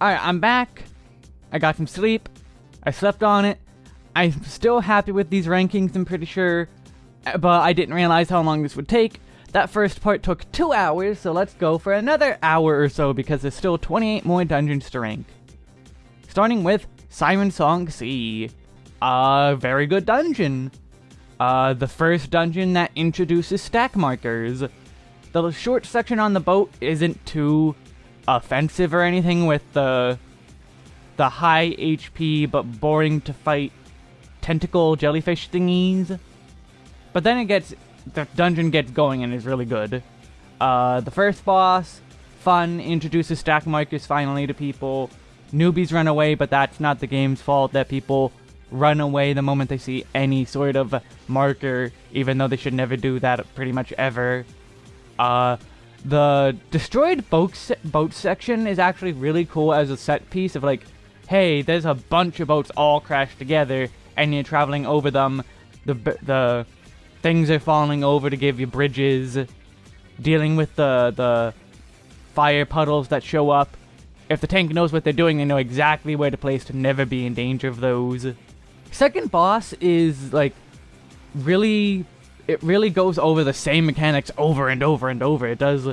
Alright, I'm back. I got some sleep. I slept on it. I'm still happy with these rankings, I'm pretty sure. Uh, but I didn't realize how long this would take. That first part took two hours, so let's go for another hour or so because there's still 28 more dungeons to rank. Starting with Sirensong Sea. A very good dungeon. Uh, the first dungeon that introduces stack markers. The short section on the boat isn't too offensive or anything with the the high HP but boring to fight tentacle jellyfish thingies. But then it gets the dungeon gets going and is really good. Uh, the first boss, fun, introduces stack markers finally to people. Newbies run away, but that's not the game's fault that people run away the moment they see any sort of marker, even though they should never do that pretty much ever. Uh, the destroyed boat, se boat section is actually really cool as a set piece of like, hey, there's a bunch of boats all crashed together, and you're traveling over them. The the things are falling over to give you bridges. Dealing with the the fire puddles that show up. If the tank knows what they're doing, they know exactly where to place to never be in danger of those. Second boss is like really it really goes over the same mechanics over and over and over. It does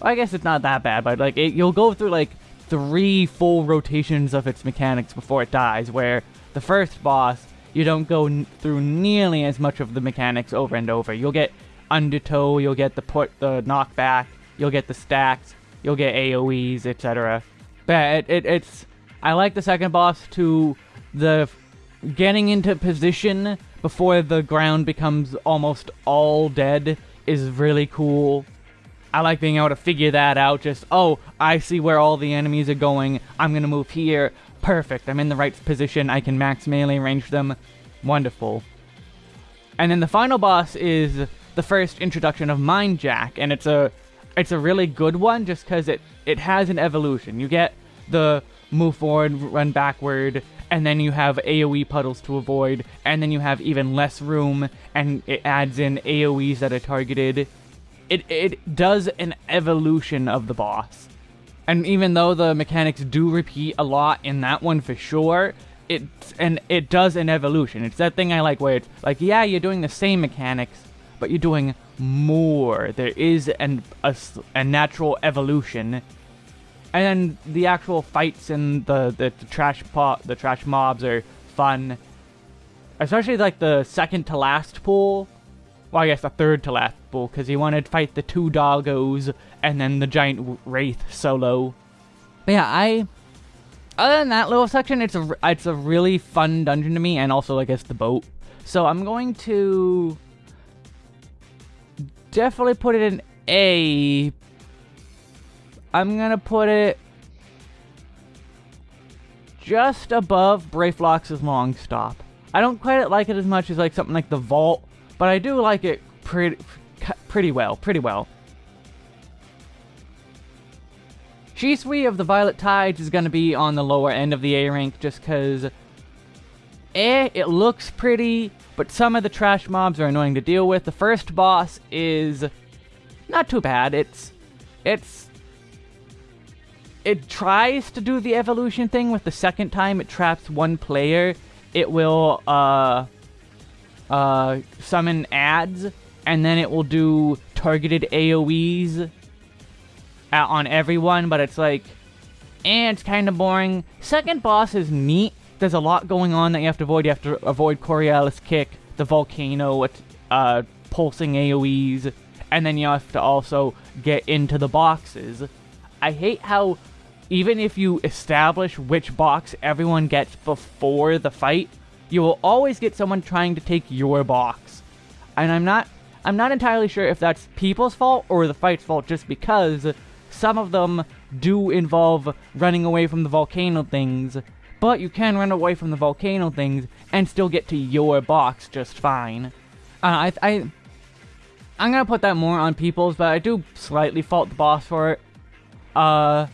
I guess it's not that bad, but like it, you'll go through like three full rotations of its mechanics before it dies where the first boss you don't go through nearly as much of the mechanics over and over. You'll get undertow, you'll get the put the knockback, you'll get the stacks, you'll get AoEs, etc. But it, it, it's I like the second boss to the getting into position before the ground becomes almost all dead is really cool. I like being able to figure that out, just, oh, I see where all the enemies are going, I'm gonna move here, perfect, I'm in the right position, I can max melee range them, wonderful. And then the final boss is the first introduction of Mind Jack, and it's a it's a really good one just because it, it has an evolution. You get the move forward, run backward, and then you have AoE puddles to avoid, and then you have even less room, and it adds in AoEs that are targeted. It, it does an evolution of the boss. And even though the mechanics do repeat a lot in that one for sure, it and it does an evolution. It's that thing I like where it's like, yeah, you're doing the same mechanics, but you're doing more. There is an a, a natural evolution and then the actual fights and the, the, the trash pot, the trash mobs are fun. Especially like the second to last pool. Well, I guess the third to last pool, because you wanted to fight the two doggos and then the giant wraith solo. But yeah, I... Other than that little section, it's a, it's a really fun dungeon to me, and also, I guess, the boat. So I'm going to... Definitely put it in A, I'm gonna put it just above Brayflox's Longstop. I don't quite like it as much as like something like the Vault, but I do like it pretty pretty well, pretty well. Shisui of the Violet Tides is going to be on the lower end of the A rank just because eh, it looks pretty, but some of the trash mobs are annoying to deal with. The first boss is not too bad. It's it's it tries to do the evolution thing with the second time it traps one player. It will uh, uh, summon ads, and then it will do targeted AoEs on everyone, but it's like, and eh, it's kind of boring. Second boss is neat. There's a lot going on that you have to avoid. You have to avoid Coriolis Kick, the volcano, uh, pulsing AoEs, and then you have to also get into the boxes. I hate how even if you establish which box everyone gets before the fight, you will always get someone trying to take your box. And I'm not I'm not entirely sure if that's people's fault or the fight's fault just because some of them do involve running away from the volcano things, but you can run away from the volcano things and still get to your box just fine. Uh, I, I, I'm gonna put that more on people's, but I do slightly fault the boss for it. Uh,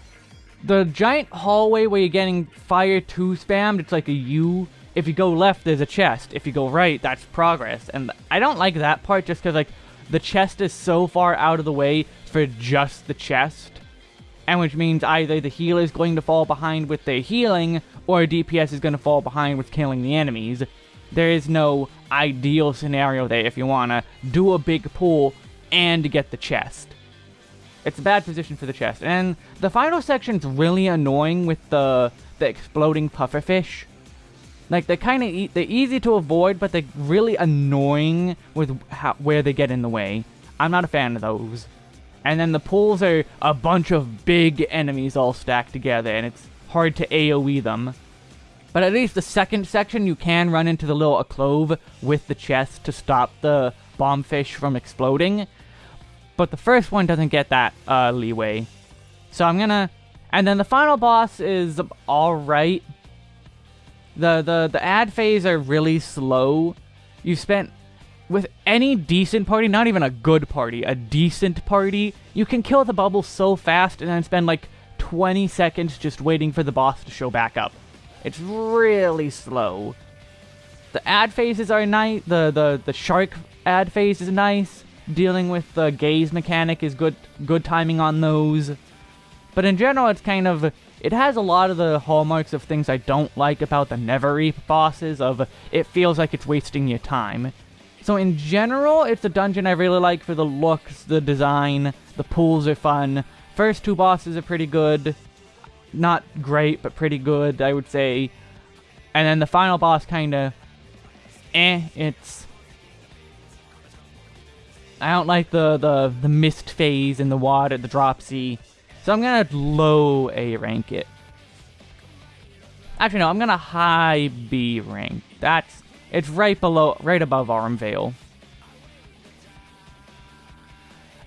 the giant hallway where you're getting fire 2 spammed, it's like a U. If you go left, there's a chest. If you go right, that's progress. And I don't like that part just because, like, the chest is so far out of the way for just the chest. and which means either the healer is going to fall behind with their healing, or DPS is going to fall behind with killing the enemies. There is no ideal scenario there if you want to do a big pull and get the chest. It's a bad position for the chest. And the final section's really annoying with the the exploding pufferfish. Like they're kind of e they're easy to avoid, but they're really annoying with how, where they get in the way. I'm not a fan of those. And then the pools are a bunch of big enemies all stacked together, and it's hard to AoE them. But at least the second section, you can run into the little clove with the chest to stop the bombfish from exploding. But the first one doesn't get that uh, leeway. So I'm gonna... And then the final boss is alright. The, the, the ad phase are really slow. You spent... With any decent party, not even a good party, a decent party, you can kill the bubble so fast and then spend like 20 seconds just waiting for the boss to show back up. It's really slow. The ad phases are nice. The, the, the shark ad phase is nice. Dealing with the gaze mechanic is good good timing on those. But in general, it's kind of... It has a lot of the hallmarks of things I don't like about the Never bosses, of it feels like it's wasting your time. So in general, it's a dungeon I really like for the looks, the design, the pools are fun. First two bosses are pretty good. Not great, but pretty good, I would say. And then the final boss kind of... Eh, it's... I don't like the, the, the mist phase in the water, the dropsy. So I'm gonna low A rank it. Actually, no, I'm gonna high B rank. That's it's right below, right above Vale.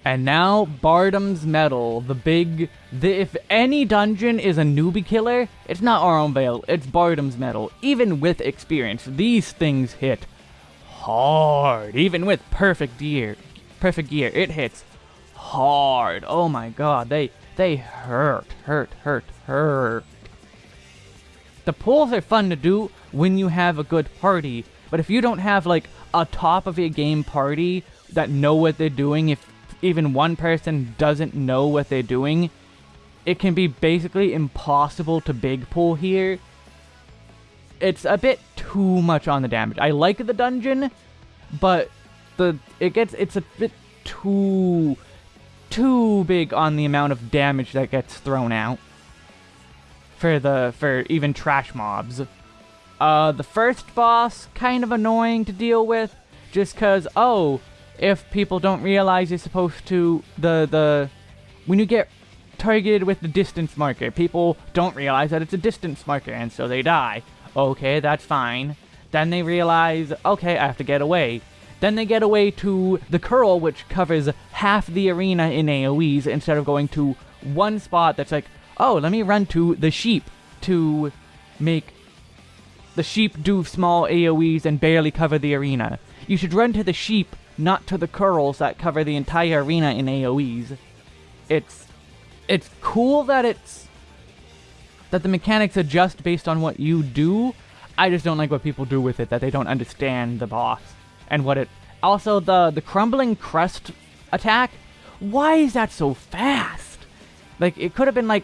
And now, Bardam's Mettle, the big... The, if any dungeon is a newbie killer, it's not Vale, it's Bardam's Mettle. Even with experience, these things hit hard. Even with perfect gear, perfect gear, it hits hard. Oh my god, they they hurt, hurt, hurt, hurt. The pulls are fun to do when you have a good party, but if you don't have like a top of your game party that know what they're doing, if even one person doesn't know what they're doing, it can be basically impossible to big pull here. It's a bit too much on the damage. I like the dungeon, but the it gets it's a bit too too big on the amount of damage that gets thrown out for the for even trash mobs. Uh, the first boss kind of annoying to deal with, just cause oh, if people don't realize you're supposed to the the when you get targeted with the distance marker, people don't realize that it's a distance marker and so they die. Okay, that's fine. Then they realize, okay, I have to get away. Then they get away to the curl, which covers half the arena in AoEs, instead of going to one spot that's like, oh, let me run to the sheep to make the sheep do small AoEs and barely cover the arena. You should run to the sheep, not to the curls that cover the entire arena in AoEs. It's it's cool that it's that the mechanics adjust based on what you do. I just don't like what people do with it, that they don't understand the boss and what it... Also, the, the crumbling crust attack, why is that so fast? Like, it could have been like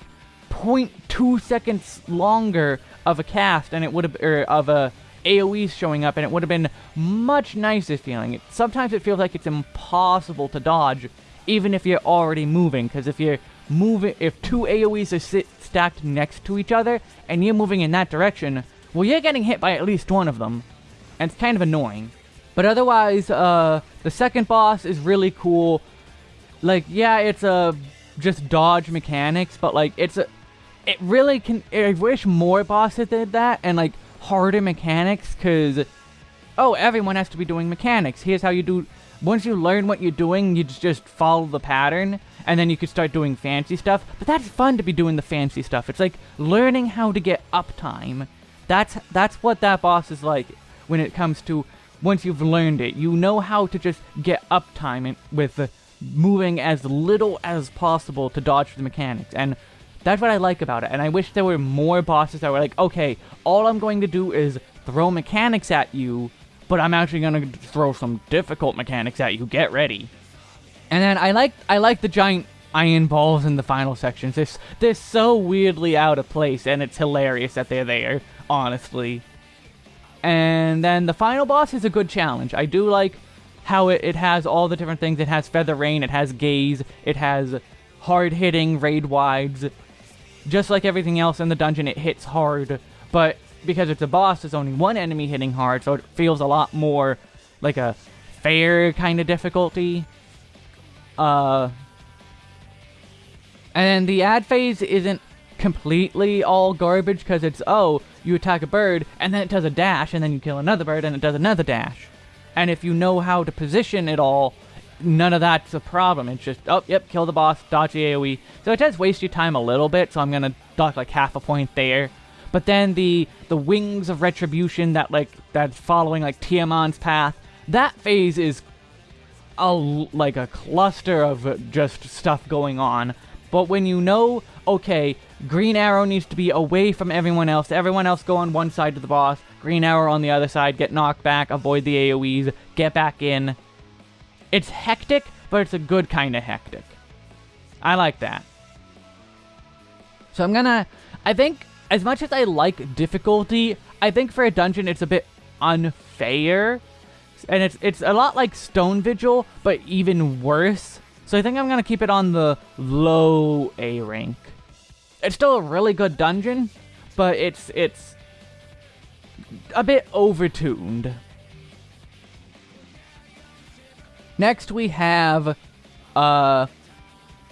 0.2 seconds longer of a cast and it would have... or of a AoE showing up and it would have been much nicer feeling. It, sometimes it feels like it's impossible to dodge even if you're already moving, because if you're moving, if two AoEs are sit, stacked next to each other and you're moving in that direction, well, you're getting hit by at least one of them, and it's kind of annoying. But otherwise, uh, the second boss is really cool. Like, yeah, it's a just dodge mechanics, but like, it's a, it really can. I wish more bosses did that and like harder mechanics, cause oh, everyone has to be doing mechanics. Here's how you do. Once you learn what you're doing, you just follow the pattern, and then you can start doing fancy stuff. But that's fun to be doing the fancy stuff. It's like learning how to get uptime. That's that's what that boss is like when it comes to once you've learned it. You know how to just get uptime with moving as little as possible to dodge the mechanics. And that's what I like about it. And I wish there were more bosses that were like, okay, all I'm going to do is throw mechanics at you, but I'm actually going to throw some difficult mechanics at you. Get ready. And then I like I like the giant iron balls in the final sections. They're, they're so weirdly out of place, and it's hilarious that they're there, honestly. And then the final boss is a good challenge. I do like how it, it has all the different things. It has Feather Rain, it has Gaze, it has hard-hitting raid wides. Just like everything else in the dungeon, it hits hard, but because it's a boss, there's only one enemy hitting hard, so it feels a lot more like a fair kind of difficulty. Uh, and the ad phase isn't completely all garbage because it's, oh, you attack a bird, and then it does a dash, and then you kill another bird, and it does another dash. And if you know how to position it all, none of that's a problem. It's just, oh, yep, kill the boss, dodge the AoE. So it does waste your time a little bit, so I'm going to dock like half a point there. But then the the wings of retribution that like that's following like Tiamon's path, that phase is a like a cluster of just stuff going on. But when you know, okay, Green Arrow needs to be away from everyone else. Everyone else go on one side of the boss. Green Arrow on the other side. Get knocked back. Avoid the AoEs. Get back in. It's hectic, but it's a good kind of hectic. I like that. So I'm gonna... I think, as much as I like difficulty, I think for a dungeon it's a bit unfair. And it's, it's a lot like Stone Vigil, but even worse. So I think I'm gonna keep it on the low A rank. It's still a really good dungeon, but it's it's a bit overtuned. Next we have uh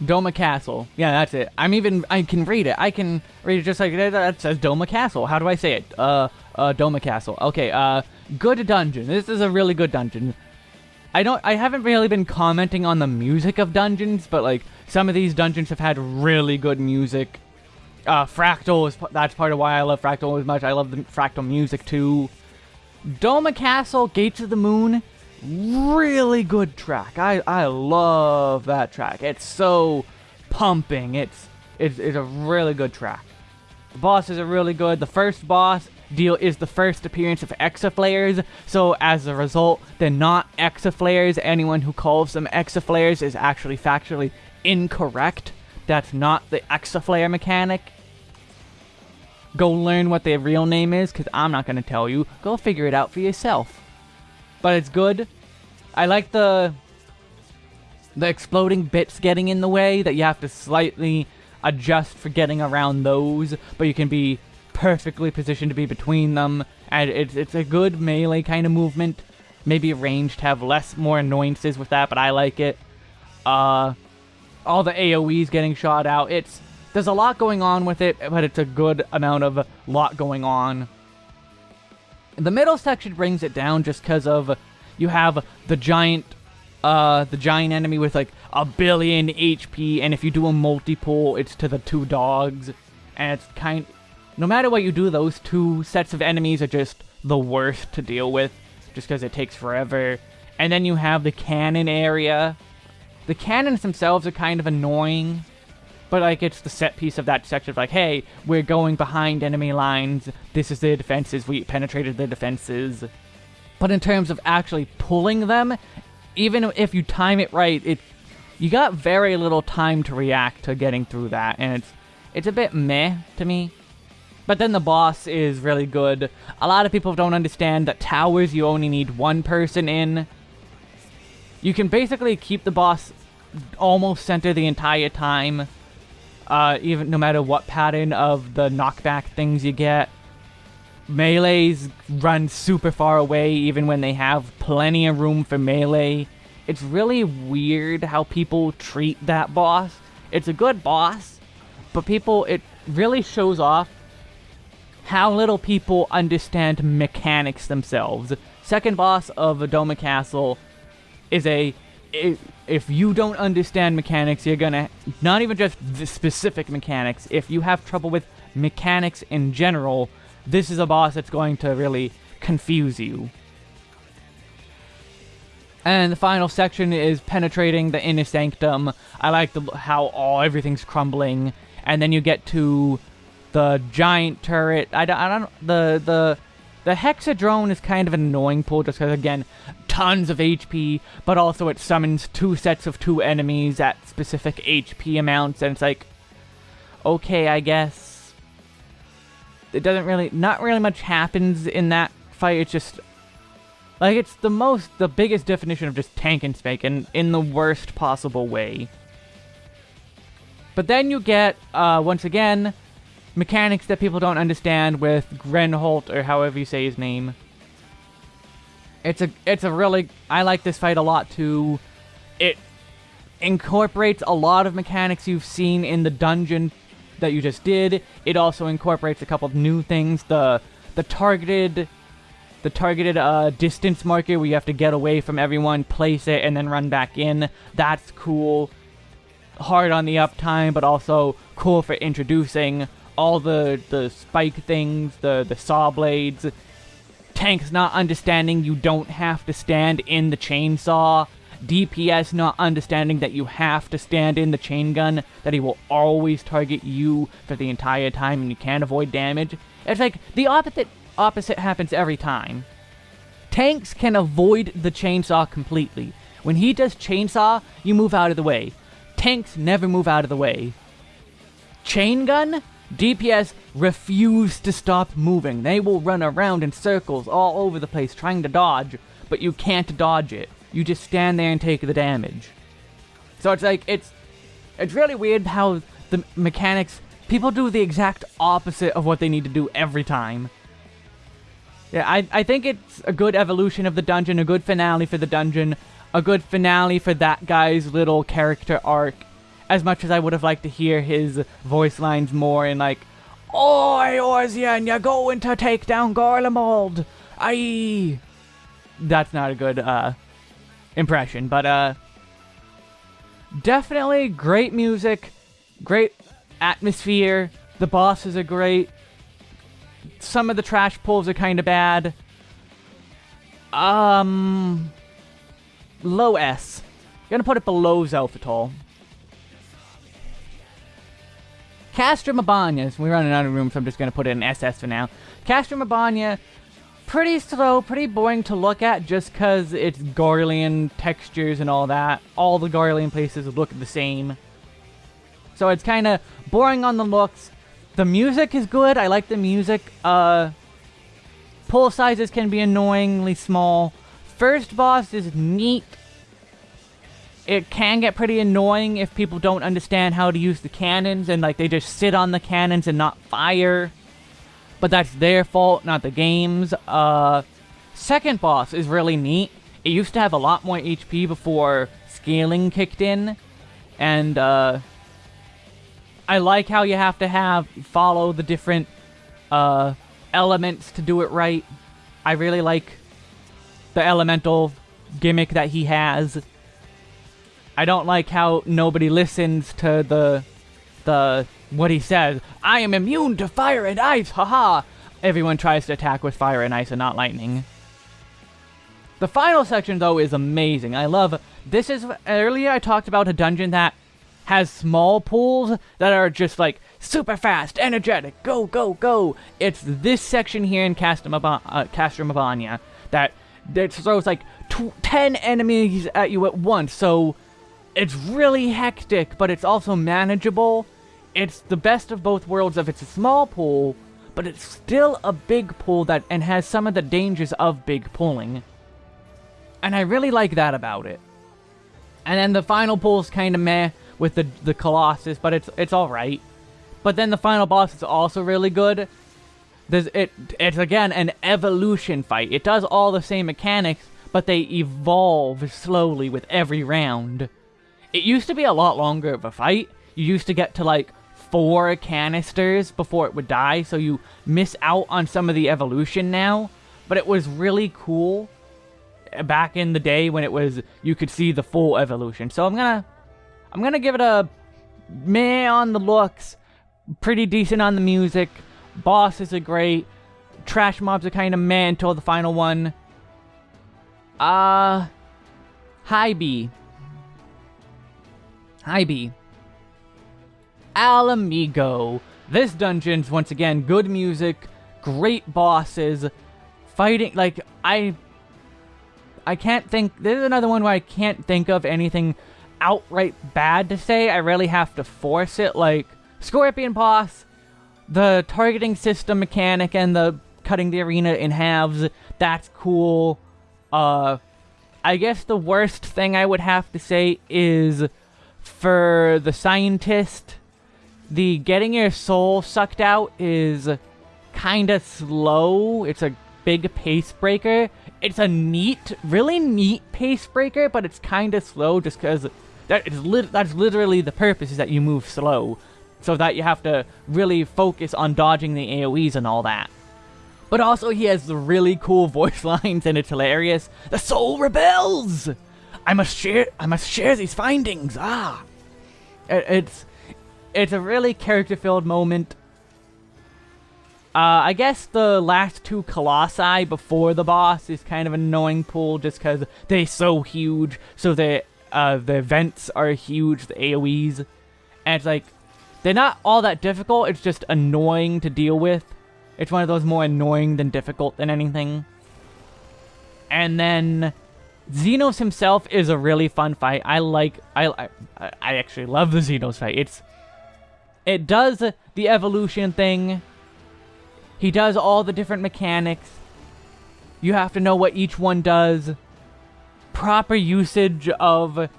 Doma Castle. Yeah, that's it. I'm even I can read it. I can read it just like that. Says Doma Castle. How do I say it? Uh uh Doma Castle. Okay, uh good dungeon. This is a really good dungeon. I don't I haven't really been commenting on the music of dungeons, but like some of these dungeons have had really good music uh, Fractal is that's part of why I love Fractal as much. I love the Fractal music too. Doma Castle, Gates of the Moon, really good track. I I love that track. It's so pumping. It's it's, it's a really good track. The bosses are really good. The first boss deal is the first appearance of Exaflares, so as a result, they're not Exaflares. Anyone who calls them Exaflares is actually factually incorrect. That's not the Exaflare mechanic. Go learn what their real name is, because I'm not going to tell you. Go figure it out for yourself. But it's good. I like the the exploding bits getting in the way, that you have to slightly adjust for getting around those, but you can be perfectly positioned to be between them, and it's, it's a good melee kind of movement. Maybe ranged to have less, more annoyances with that, but I like it. Uh, all the AoEs getting shot out, it's there's a lot going on with it, but it's a good amount of lot going on. The middle section brings it down just because of you have the giant uh, the giant enemy with like a billion HP, and if you do a multi-pull, it's to the two dogs, and it's kind... No matter what you do, those two sets of enemies are just the worst to deal with, just because it takes forever. And then you have the cannon area. The cannons themselves are kind of annoying, but like it's the set piece of that section of like, hey, we're going behind enemy lines. This is their defenses. We penetrated their defenses. But in terms of actually pulling them, even if you time it right, it you got very little time to react to getting through that, and it's it's a bit meh to me. But then the boss is really good. A lot of people don't understand that towers you only need one person in. You can basically keep the boss almost center the entire time uh, even no matter what pattern of the knockback things you get. Melees run super far away even when they have plenty of room for melee. It's really weird how people treat that boss. It's a good boss, but people, it really shows off how little people understand mechanics themselves. Second boss of Doma Castle is a if you don't understand mechanics, you're gonna, not even just the specific mechanics, if you have trouble with mechanics in general, this is a boss that's going to really confuse you. And the final section is penetrating the inner sanctum. I like the, how all everything's crumbling, and then you get to the giant turret. I don't, I don't the the the hexadrone is kind of an annoying pull just because again tons of HP, but also it summons two sets of two enemies at specific HP amounts, and it's like, okay, I guess. It doesn't really, not really much happens in that fight, it's just, like, it's the most, the biggest definition of just tank and spank, and in the worst possible way. But then you get, uh, once again, mechanics that people don't understand with Grynewaht, or however you say his name. It's a it's a really I like this fight a lot too. It incorporates a lot of mechanics you've seen in the dungeon that you just did. It also incorporates a couple of new things. The the targeted the targeted uh, distance marker where you have to get away from everyone, place it, and then run back in. That's cool. Hard on the uptime, but also cool for introducing all the the spike things, the the saw blades, tanks not understanding you don't have to stand in the chainsaw, DPS not understanding that you have to stand in the chain gun, that he will always target you for the entire time and you can't avoid damage. It's like the opposite opposite happens every time. Tanks can avoid the chainsaw completely. When he does chainsaw, you move out of the way. Tanks never move out of the way. Chain gun? DPS refuse to stop moving. They will run around in circles all over the place trying to dodge, but you can't dodge it. You just stand there and take the damage. So it's like, it's, it's really weird how the mechanics, people do the exact opposite of what they need to do every time. Yeah, I, I think it's a good evolution of the dungeon, a good finale for the dungeon, a good finale for that guy's little character arc, as much as I would have liked to hear his voice lines more in like, Oi, Orzian, you're going to take down Garlemald! Aye! That's not a good, uh, impression, but, uh, definitely great music, great atmosphere, the bosses are great, some of the trash pulls are kind of bad, um, low S. Gonna put it below Xelphatol. Castrum Abania, we're running out of room, so I'm just going to put it in SS for now. Castrum Abania, pretty slow, pretty boring to look at, just because it's Garlean textures and all that. All the Garlean places look the same. So it's kind of boring on the looks. The music is good, I like the music. Uh, pull sizes can be annoyingly small. First boss is neat it can get pretty annoying if people don't understand how to use the cannons and like they just sit on the cannons and not fire. But that's their fault, not the game's. Uh, second boss is really neat. It used to have a lot more HP before scaling kicked in. And, uh, I like how you have to have, follow the different, uh, elements to do it right. I really like the elemental gimmick that he has. I don't like how nobody listens to the, the, what he says. I am immune to fire and ice, haha! Everyone tries to attack with fire and ice and not lightning. The final section, though, is amazing. I love... This is... Earlier I talked about a dungeon that has small pools that are just, like, super fast, energetic, go, go, go. It's this section here in Castrum, uh, that, that throws, like, 10 enemies at you at once, so it's really hectic, but it's also manageable. It's the best of both worlds if it's a small pool, but it's still a big pool that and has some of the dangers of big pooling. And I really like that about it. And then the final pool is kind of meh with the the Colossus, but it's it's all right. But then the final boss is also really good. There's it it's again an evolution fight. It does all the same mechanics, but they evolve slowly with every round. It used to be a lot longer of a fight. You used to get to like four canisters before it would die, so you miss out on some of the evolution now. But it was really cool back in the day when it was you could see the full evolution. So I'm gonna I'm gonna give it a meh on the looks, pretty decent on the music. Bosses are great. Trash mobs are kind of meh until the final one. Uh, high B. Hi, B. Ala Mhigo. This dungeon's, once again, good music, great bosses, fighting, like, I... I can't think, this is another one where I can't think of anything outright bad to say. I really have to force it, like, Scorpion Boss, the targeting system mechanic and the cutting the arena in halves, that's cool. Uh, I guess the worst thing I would have to say is for the scientist, the getting your soul sucked out is kind of slow. It's a big pace breaker. It's a neat, really neat pace breaker, but it's kind of slow just because that is lit that's literally the purpose is that you move slow. So that you have to really focus on dodging the AoEs and all that. But also he has really cool voice lines and it's hilarious. The soul rebels! I must share I must share these findings. Ah. It, it's it's a really character-filled moment. Uh, I guess the last two Colossi before the boss is kind of an annoying pool just because they're so huge. So the, uh, the events are huge, the AoEs. And it's like, they're not all that difficult, it's just annoying to deal with. It's one of those more annoying than difficult than anything. And then Zenos himself is a really fun fight. I like I I, I actually love the Zenos fight. It's it does the evolution thing. He does all the different mechanics. You have to know what each one does. Proper usage of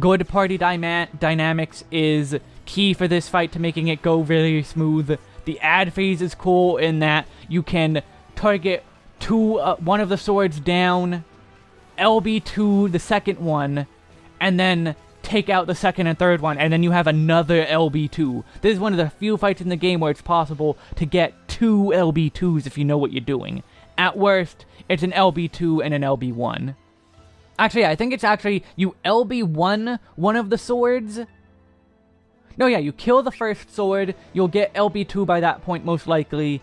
good party dyma dynamics is key for this fight to making it go really smooth. The ad phase is cool in that you can target two, uh, one of the swords down, LB2 the second one, and then take out the second and third one, and then you have another LB2. This is one of the few fights in the game where it's possible to get two LB2s if you know what you're doing. At worst, it's an LB2 and an LB1. Actually, I think it's actually you LB1 one of the swords. No, yeah, you kill the first sword, you'll get LB2 by that point most likely.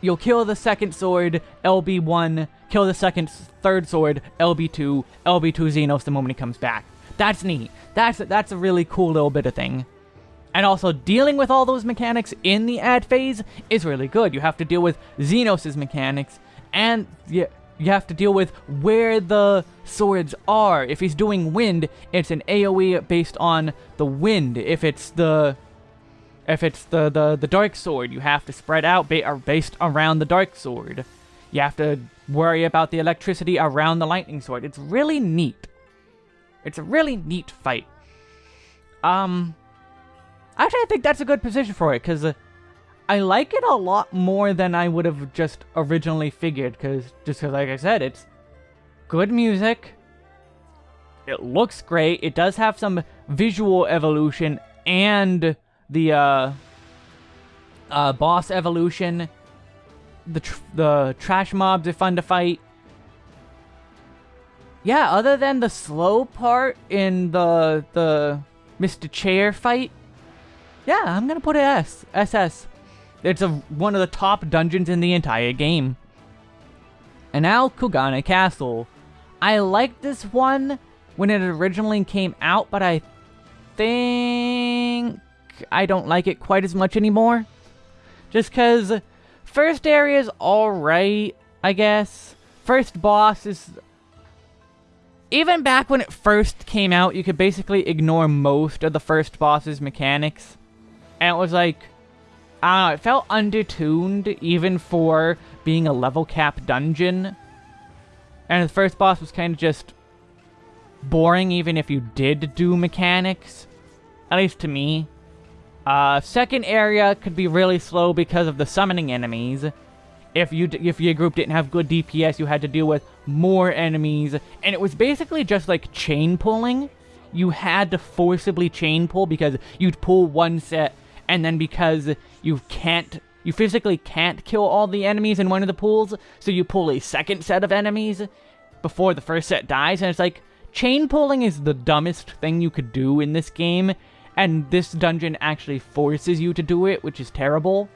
You'll kill the second sword, LB1, kill the second, third sword, LB2, LB2 Zenos the moment he comes back. That's neat. That's, that's a really cool little bit of thing. And also, dealing with all those mechanics in the ad phase is really good. You have to deal with Zenos' mechanics, and you, you have to deal with where the swords are. If he's doing wind, it's an AoE based on the wind. If it's the if it's the, the, the dark sword, you have to spread out ba based around the dark sword. You have to worry about the electricity around the lightning sword. It's really neat. It's a really neat fight. Um, actually, I think that's a good position for it, because uh, I like it a lot more than I would have just originally figured, because, just because, like I said, it's good music, it looks great, it does have some visual evolution, and the, uh, uh, boss evolution, the, tr the trash mobs are fun to fight, yeah, other than the slow part in the the Mr. Chair fight, yeah, I'm gonna put it S. SS. It's a, one of the top dungeons in the entire game. And now, Kugane Castle. I liked this one when it originally came out, but I think I don't like it quite as much anymore. Just because first area is alright, I guess. First boss is even back when it first came out, you could basically ignore most of the first boss's mechanics. And it was like, I don't know, it felt undertuned even for being a level cap dungeon. And the first boss was kind of just boring even if you did do mechanics. At least to me. Uh, second area could be really slow because of the summoning enemies. If you if your group didn't have good DPS, you had to deal with more enemies, and it was basically just like chain pulling. You had to forcibly chain pull because you'd pull one set, and then because you can't, you physically can't kill all the enemies in one of the pools, so you pull a second set of enemies before the first set dies, and it's like, chain pulling is the dumbest thing you could do in this game, and this dungeon actually forces you to do it, which is terrible.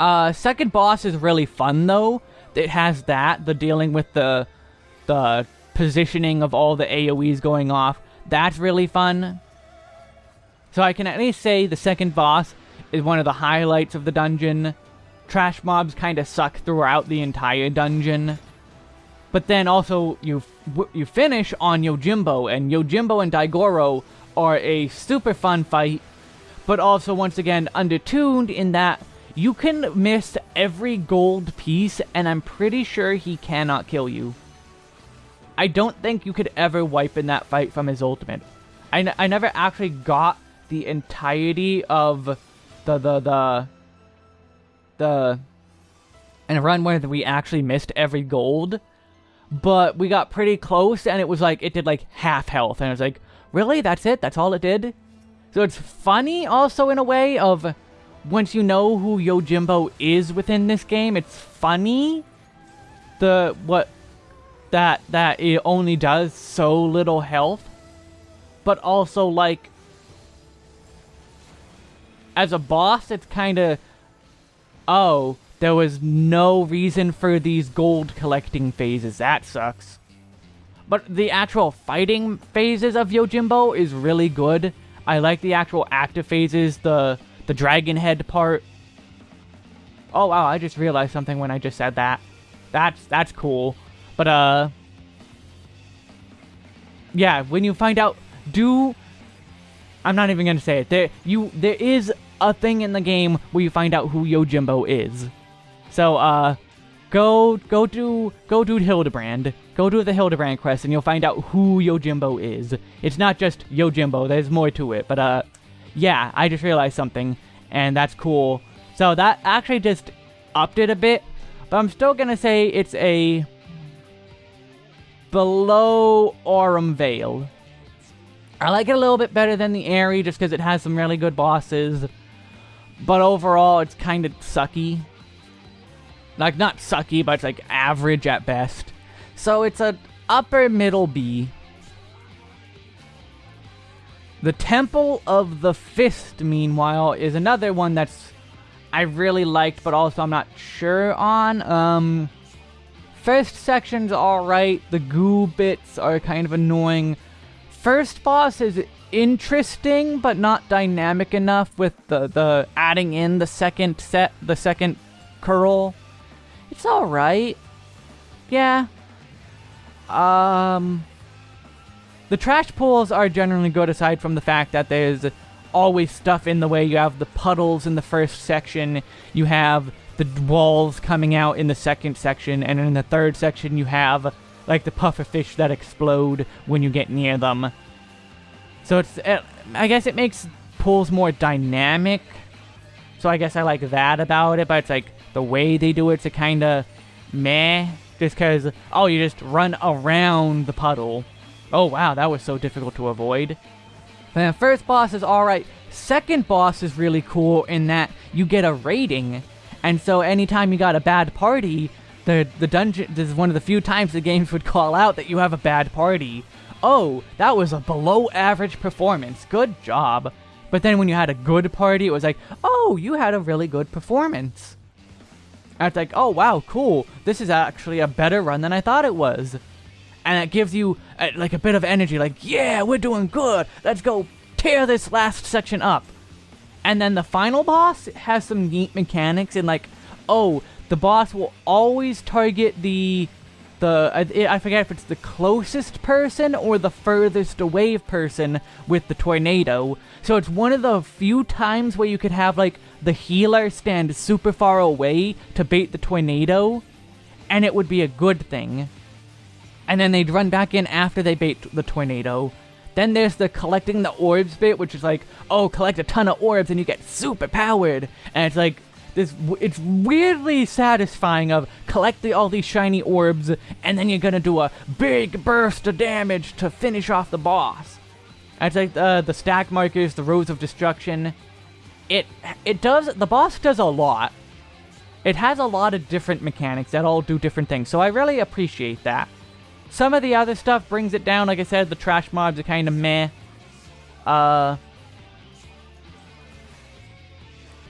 Uh, second boss is really fun, though. It has that, the dealing with the, the positioning of all the AoEs going off. That's really fun. So I can at least say the second boss is one of the highlights of the dungeon. Trash mobs kind of suck throughout the entire dungeon. But then also you you finish on Yojimbo, and Yojimbo and Daigoro are a super fun fight, but also once again undertuned in that you can miss every gold piece, and I'm pretty sure he cannot kill you. I don't think you could ever wipe in that fight from his ultimate. I, I never actually got the entirety of the, the, the, the, and run where we actually missed every gold, but we got pretty close, and it was like, it did like half health, and I was like, really? That's it? That's all it did? So it's funny also in a way of, once you know who Yojimbo is within this game, it's funny the, what, that, that it only does so little health, but also like, as a boss, it's kind of, oh, there was no reason for these gold collecting phases. That sucks. But the actual fighting phases of Yojimbo is really good. I like the actual active phases, the the dragon head part. Oh wow, I just realized something when I just said that. That's that's cool. But uh Yeah, when you find out do I'm not even gonna say it. There you there is a thing in the game where you find out who Yojimbo is. So, uh, go, go do, go do Hildebrand. Go do the Hildebrand quest and you'll find out who Yojimbo is. It's not just Yojimbo, there's more to it, but, uh, yeah, I just realized something, and that's cool. So that actually just upped it a bit, but I'm still gonna say it's a below Aurum Vale. I like it a little bit better than the Aerie just because it has some really good bosses. But overall, it's kind of sucky. Like, not sucky, but it's like average at best. So it's a upper middle B. The Temple of the Fist, meanwhile, is another one that's I really liked, but also I'm not sure on. Um, first section's alright. The goo bits are kind of annoying. First boss is interesting, but not dynamic enough with the, the adding in the second set, the second curl. It's alright. Yeah. Um... The trash pools are generally good aside from the fact that there's always stuff in the way. You have the puddles in the first section, you have the walls coming out in the second section, and in the third section you have like the pufferfish that explode when you get near them. So it's, it, I guess it makes pools more dynamic. So I guess I like that about it, but it's like, the way they do it's a kind of meh. Just because, oh, you just run around the puddle. Oh, wow, that was so difficult to avoid. The first boss is alright. Second boss is really cool in that you get a rating. And so anytime you got a bad party, the, the dungeon, this is one of the few times the games would call out that you have a bad party. Oh, that was a below average performance. Good job. But then when you had a good party, it was like, oh, you had a really good performance. And it's like, oh wow, cool. This is actually a better run than I thought it was. And it gives you uh, like a bit of energy, like, yeah, we're doing good. Let's go tear this last section up. And then the final boss has some neat mechanics and like, oh, the boss will always target the the I, I forget if it's the closest person or the furthest away person with the tornado. So it's one of the few times where you could have like the healer stand super far away to bait the tornado, and it would be a good thing. And then they'd run back in after they bait the tornado. Then there's the collecting the orbs bit, which is like, oh, collect a ton of orbs and you get super powered. And it's like, this it's weirdly satisfying of collect all these shiny orbs and then you're gonna do a big burst of damage to finish off the boss. And it's like uh, the stack markers, the rows of destruction, it it does the boss does a lot. It has a lot of different mechanics that all do different things, so I really appreciate that. Some of the other stuff brings it down, like I said, the trash mobs are kind of meh. Uh,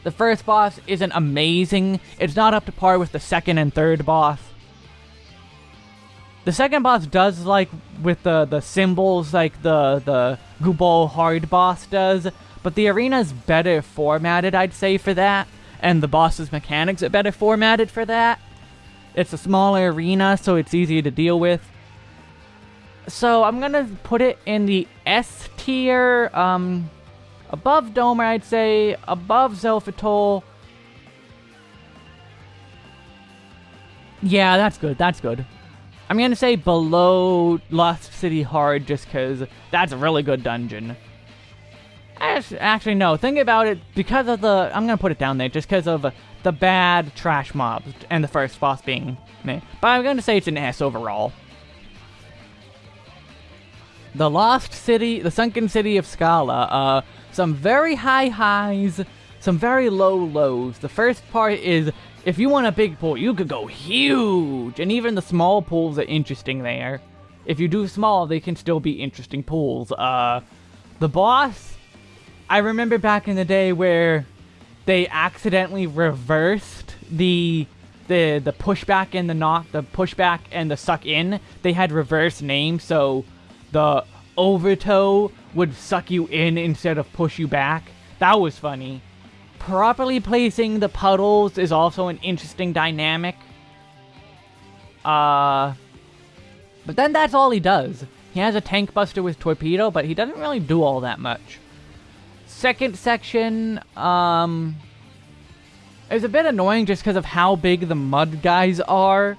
the first boss isn't amazing. It's not up to par with the second and third boss. The second boss does, like, with the, the symbols, like the, the Gubal hard boss does, but the arena's better formatted, I'd say, for that. And the boss's mechanics are better formatted for that. It's a smaller arena, so it's easier to deal with. So I'm gonna put it in the S tier, um, above Doma, I'd say, above Xelphatol. Yeah, that's good, that's good. I'm gonna say below Lost City Hard just because that's a really good dungeon. Actually, no, think about it, because of the, I'm gonna put it down there, just because of the bad trash mobs, and the first boss being me. But I'm gonna say it's an S overall. The Lost City, the Sunken City of Skalla, uh, some very high highs, some very low lows. The first part is, if you want a big pool, you could go huge, and even the small pools are interesting there. If you do small, they can still be interesting pools. Uh, the boss, I remember back in the day where they accidentally reversed the the the pushback and the knock, the pushback and the suck in. They had reverse names, so the overtow would suck you in instead of push you back. That was funny. Properly placing the puddles is also an interesting dynamic. Uh, but then that's all he does. He has a tank buster with torpedo, but he doesn't really do all that much. Second section, um, is a bit annoying just because of how big the mud guys are.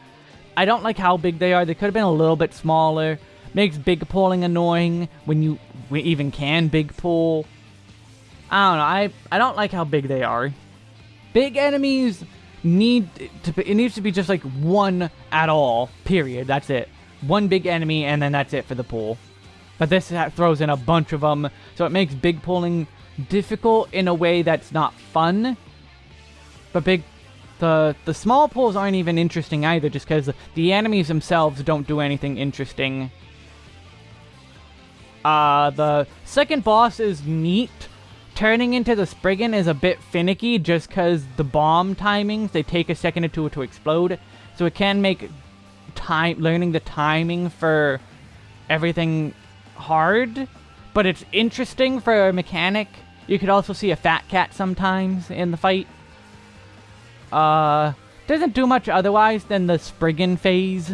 I don't like how big they are. They could have been a little bit smaller. Makes big pulling annoying when you even can big pull. I don't know. I I don't like how big they are. Big enemies need to. Be, it needs to be just like one at all. Period. That's it. One big enemy, and then that's it for the pool. But this throws in a bunch of them, so it makes big pulling difficult in a way that's not fun. But big, the the small pulls aren't even interesting either, just because the enemies themselves don't do anything interesting. Uh, the second boss is neat. Turning into the Spriggan is a bit finicky just because the bomb timings, they take a second or two to explode. So it can make time learning the timing for everything hard. But it's interesting for a mechanic you could also see a fat cat sometimes in the fight. Uh, doesn't do much otherwise than the Spriggan phase.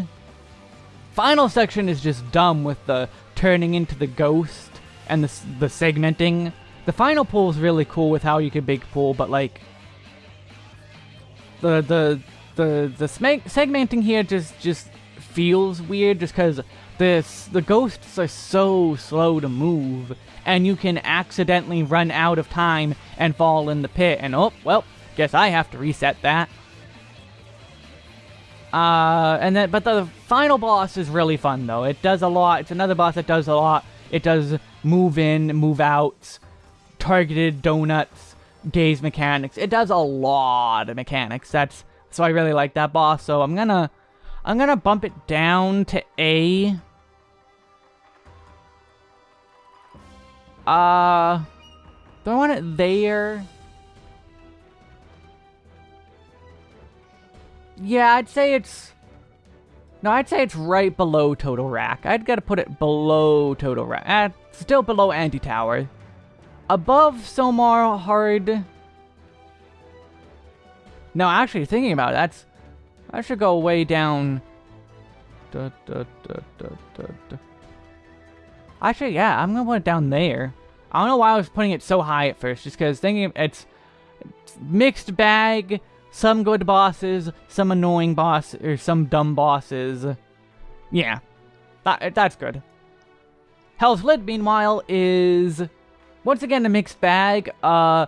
Final section is just dumb with the turning into the ghost and the, the segmenting. The final pull is really cool with how you can big pull, but like the the the the segmenting here just just feels weird just because this the ghosts are so slow to move and you can accidentally run out of time and fall in the pit, and oh, well, guess I have to reset that. Uh, and then, but the final boss is really fun, though. It does a lot. It's another boss that does a lot. It does move in, move out, targeted donuts, gaze mechanics. It does a lot of mechanics. That's, so I really like that boss. So I'm gonna, I'm gonna bump it down to A. Uh, do I want it there? Yeah, I'd say it's... No, I'd say it's right below Toto-Rak. I'd gotta put it below Toto-Rak. Uh, still below Anti-Tower. Above Sohm Al Hard... No, actually, thinking about it, that's... I should go way down... Da, da, da, Actually, yeah, I'm gonna put it down there. I don't know why I was putting it so high at first, just because thinking it's, it's mixed bag, some good bosses, some annoying boss, or some dumb bosses. Yeah, that, that's good. Hell's Lid, meanwhile, is once again a mixed bag. Uh,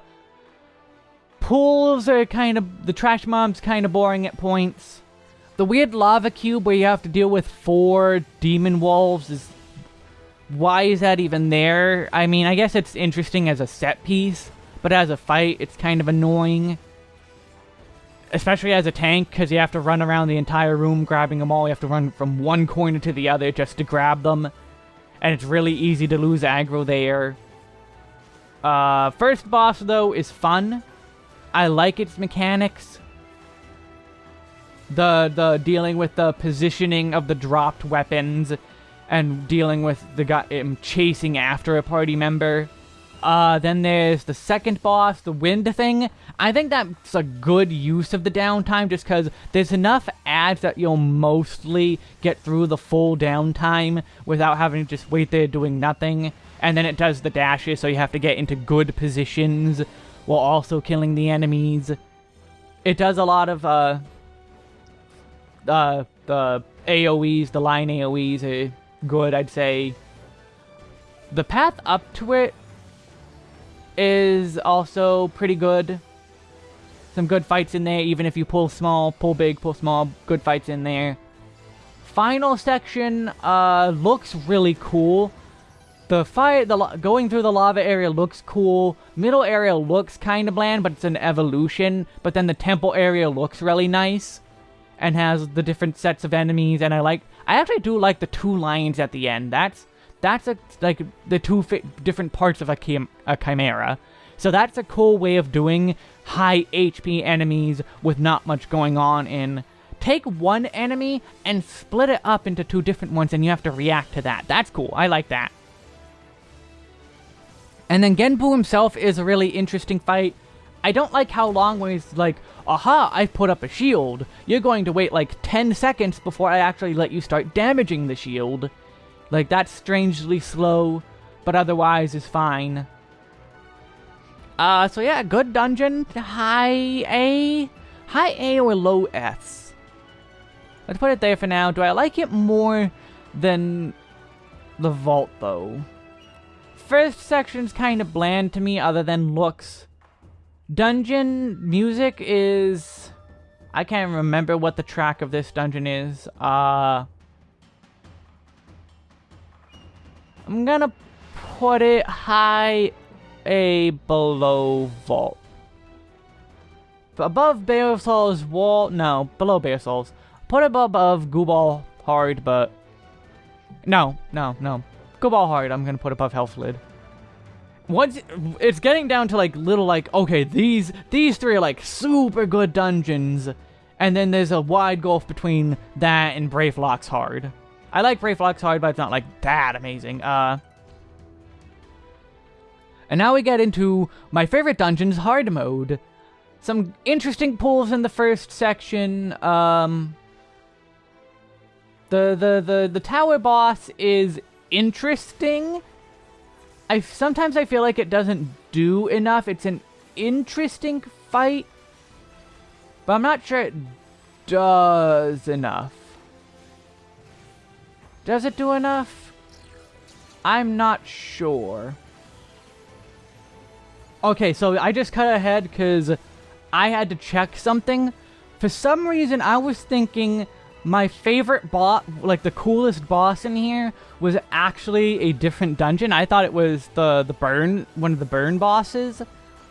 pools are kind of, the trash mob's kind of boring at points. The weird lava cube where you have to deal with four demon wolves is why is that even there? I mean, I guess it's interesting as a set piece, but as a fight, it's kind of annoying. Especially as a tank, because you have to run around the entire room grabbing them all. You have to run from one corner to the other just to grab them. And it's really easy to lose aggro there. Uh, first boss, though, is fun. I like its mechanics. The, the dealing with the positioning of the dropped weapons and dealing with the guy um, chasing after a party member. Uh, then there's the second boss, the wind thing. I think that's a good use of the downtime just because there's enough ads that you'll mostly get through the full downtime without having to just wait there doing nothing. And then it does the dashes, so you have to get into good positions while also killing the enemies. It does a lot of, uh, uh, the AoEs, the line AoEs are good, I'd say. The path up to it is also pretty good. Some good fights in there, even if you pull small, pull big, pull small, good fights in there. Final section uh, looks really cool. The fight, the going through the lava area looks cool. Middle area looks kind of bland, but it's an evolution. But then the temple area looks really nice and has the different sets of enemies. And I like, I actually do like the two lines at the end. That's that's a, like the two different parts of a, chim a uh, chimera. So that's a cool way of doing high HP enemies with not much going on in take one enemy and split it up into two different ones and you have to react to that. That's cool. I like that. And then Genbu himself is a really interesting fight. I don't like how long when he's like, aha, I've put up a shield. You're going to wait like 10 seconds before I actually let you start damaging the shield. Like, that's strangely slow, but otherwise is fine. Uh, so yeah, good dungeon. High A? High A or low S? Let's put it there for now. Do I like it more than the vault, though? First section's kind of bland to me, other than looks. Dungeon music is... I can't remember what the track of this dungeon is. Uh... I'm gonna put it high A below vault. Above Baelsar's wall, no, below Baelsar's. Put it above Gubal Hard, but... No, no, no. Gubal Hard, I'm gonna put above Hell's Lid. Once, it's getting down to like little like, okay, these, these three are like super good dungeons. And then there's a wide gulf between that and Brayflox Hard. I like Brayflox Hard, but it's not like that amazing. Uh, and now we get into my favorite dungeons, hard mode. Some interesting pulls in the first section. Um, the, the, the, the tower boss is interesting. I Sometimes I feel like it doesn't do enough. It's an interesting fight, but I'm not sure it does enough. Does it do enough? I'm not sure. Okay, so I just cut ahead because I had to check something. For some reason, I was thinking my favorite boss, like the coolest boss in here, was actually a different dungeon. I thought it was the, the burn, one of the burn bosses,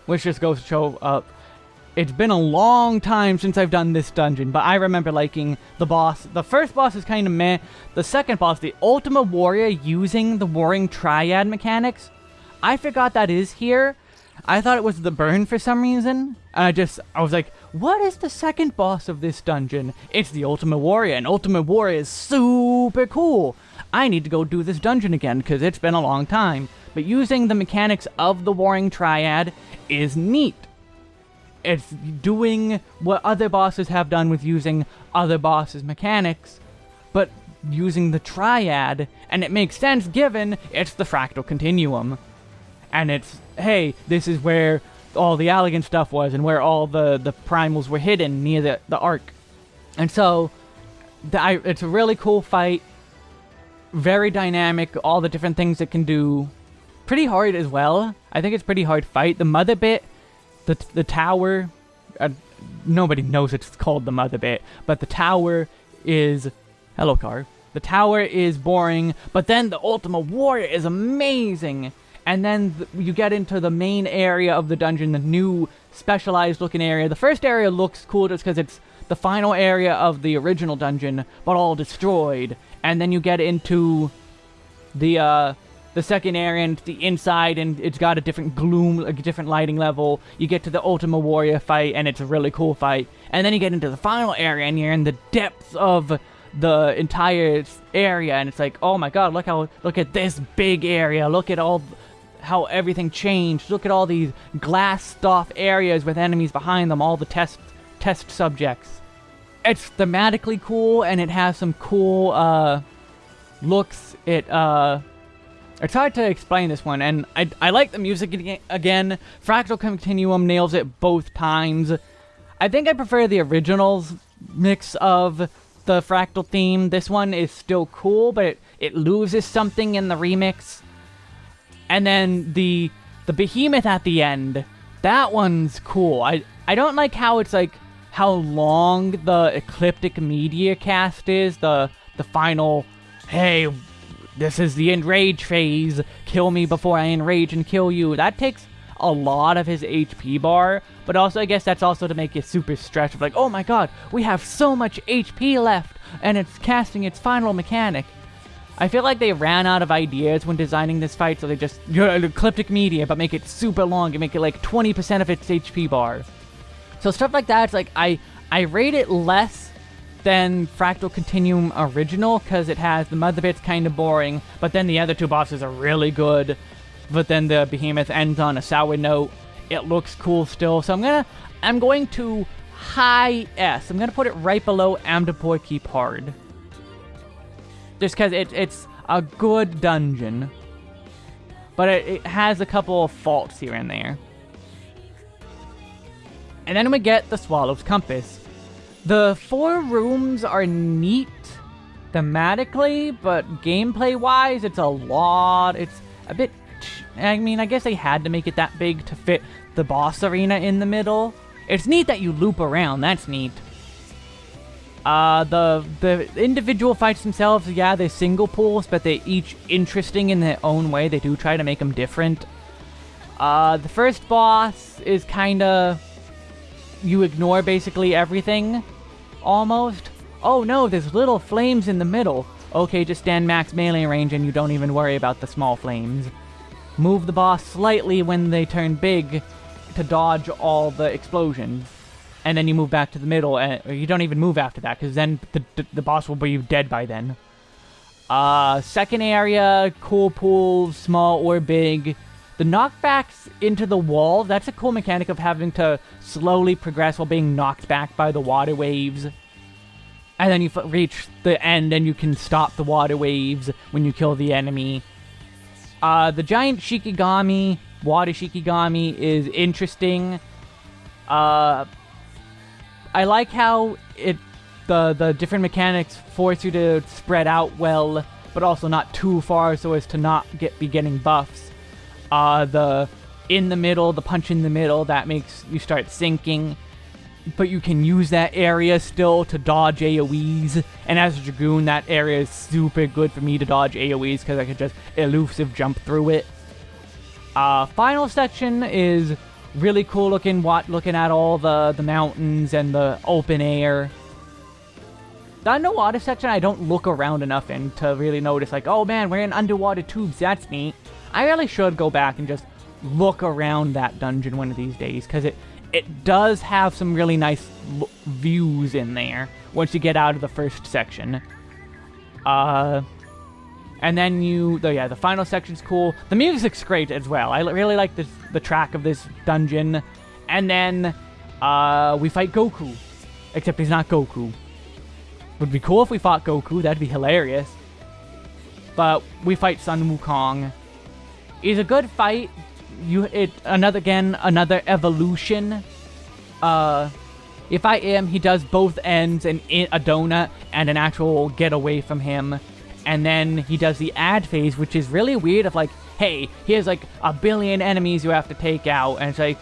which just goes to show up it's been a long time since I've done this dungeon, but I remember liking the boss. The first boss is kind of meh. The second boss, the Ultima Warrior using the Warring Triad mechanics, I forgot that is here. I thought it was the burn for some reason. And I just, I was like, what is the second boss of this dungeon? It's the Ultimate Warrior, and Ultimate Warrior is super cool. I need to go do this dungeon again, because it's been a long time. But using the mechanics of the Warring Triad is neat it's doing what other bosses have done with using other bosses' mechanics, but using the triad, and it makes sense given it's the fractal continuum. And it's, hey, this is where all the Allagan stuff was, and where all the, the primals were hidden near the, the arc. And so, the, I, it's a really cool fight, very dynamic, all the different things it can do. Pretty hard as well. I think it's pretty hard fight. The Motherbit the, the tower, uh, nobody knows it's called the Motherbit, but the tower is, hello car, the tower is boring, but then the Ultima Warrior is amazing! And then th you get into the main area of the dungeon, the new specialized looking area. The first area looks cool just because it's the final area of the original dungeon, but all destroyed. And then you get into the, uh, the second area and the inside and it's got a different gloom, a different lighting level. You get to the Ultima Warrior fight and it's a really cool fight. And then you get into the final area and you're in the depths of the entire area and it's like, oh my god, look how, look at this big area, look at all, how everything changed. Look at all these glass stuff areas with enemies behind them, all the test test subjects. It's thematically cool and it has some cool uh, looks. It uh, it's hard to explain this one, and I, I like the music again. Fractal Continuum nails it both times. I think I prefer the originals mix of the Fractal theme. This one is still cool, but it, it loses something in the remix. And then the the behemoth at the end, that one's cool. I I don't like how it's like how long the ecliptic meteor cast is, the the final hey, this is the enrage phase, kill me before I enrage and kill you. That takes a lot of his HP bar, but also I guess that's also to make you super stressed like, oh my god, we have so much HP left, and it's casting its final mechanic. I feel like they ran out of ideas when designing this fight, so they just, ecliptic meteor, but make it super long and make it like 20% of its HP bar. So stuff like that, it's like, I, I rate it less than Fractal Continuum Original, because it has the Motherbit's kind of boring, but then the other two bosses are really good, but then the Behemoth ends on a sour note. It looks cool still, so I'm gonna, I'm going to high S. I'm gonna put it right below Amdapor Keep Hard. Just because it, it's a good dungeon. But it, it has a couple of faults here and there. And then we get the Swallow's Compass. The four rooms are neat thematically, but gameplay-wise, it's a lot. It's a bit... I mean, I guess they had to make it that big to fit the boss arena in the middle. It's neat that you loop around, that's neat. Uh, the, the individual fights themselves, yeah, they're single pools, but they're each interesting in their own way. They do try to make them different. Uh, the first boss is kinda you ignore basically everything, almost. Oh no, there's little flames in the middle. Okay, just stand max melee range and you don't even worry about the small flames. Move the boss slightly when they turn big to dodge all the explosions. And then you move back to the middle, and you don't even move after that, because then the, the, the, boss will be dead by then. Uh, second area, cool pools, small or big. The knockbacks into the wall, that's a cool mechanic of having to slowly progress while being knocked back by the water waves. And then you reach the end and you can stop the water waves when you kill the enemy. Uh, the giant Shikigami, water Shikigami, is interesting. Uh, I like how it the the different mechanics force you to spread out well, but also not too far so as to not get be getting buffs. Uh, the in the middle, the punch in the middle, that makes you start sinking. But you can use that area still to dodge AoEs. And as a Dragoon, that area is super good for me to dodge AoEs because I can just elusive jump through it. Uh, final section is really cool looking, what, looking at all the, the mountains and the open air. The underwater section, I don't look around enough in to really notice, like, oh man, we're in underwater tubes, that's neat. I really should go back and just look around that dungeon one of these days, because it, it does have some really nice views in there once you get out of the first section. Uh, and then you, the, yeah, the final section's cool. The music's great as well. I really like this, the track of this dungeon. And then, uh, we fight Goku. Except he's not Goku. Would be cool if we fought Goku, that'd be hilarious. But we fight Sun Wukong is a good fight. You it another again another evolution. Uh, if I am, he does both ends and a donut and an actual get away from him, and then he does the ad phase, which is really weird. Of like, hey, here's like a billion enemies you have to take out, and it's like.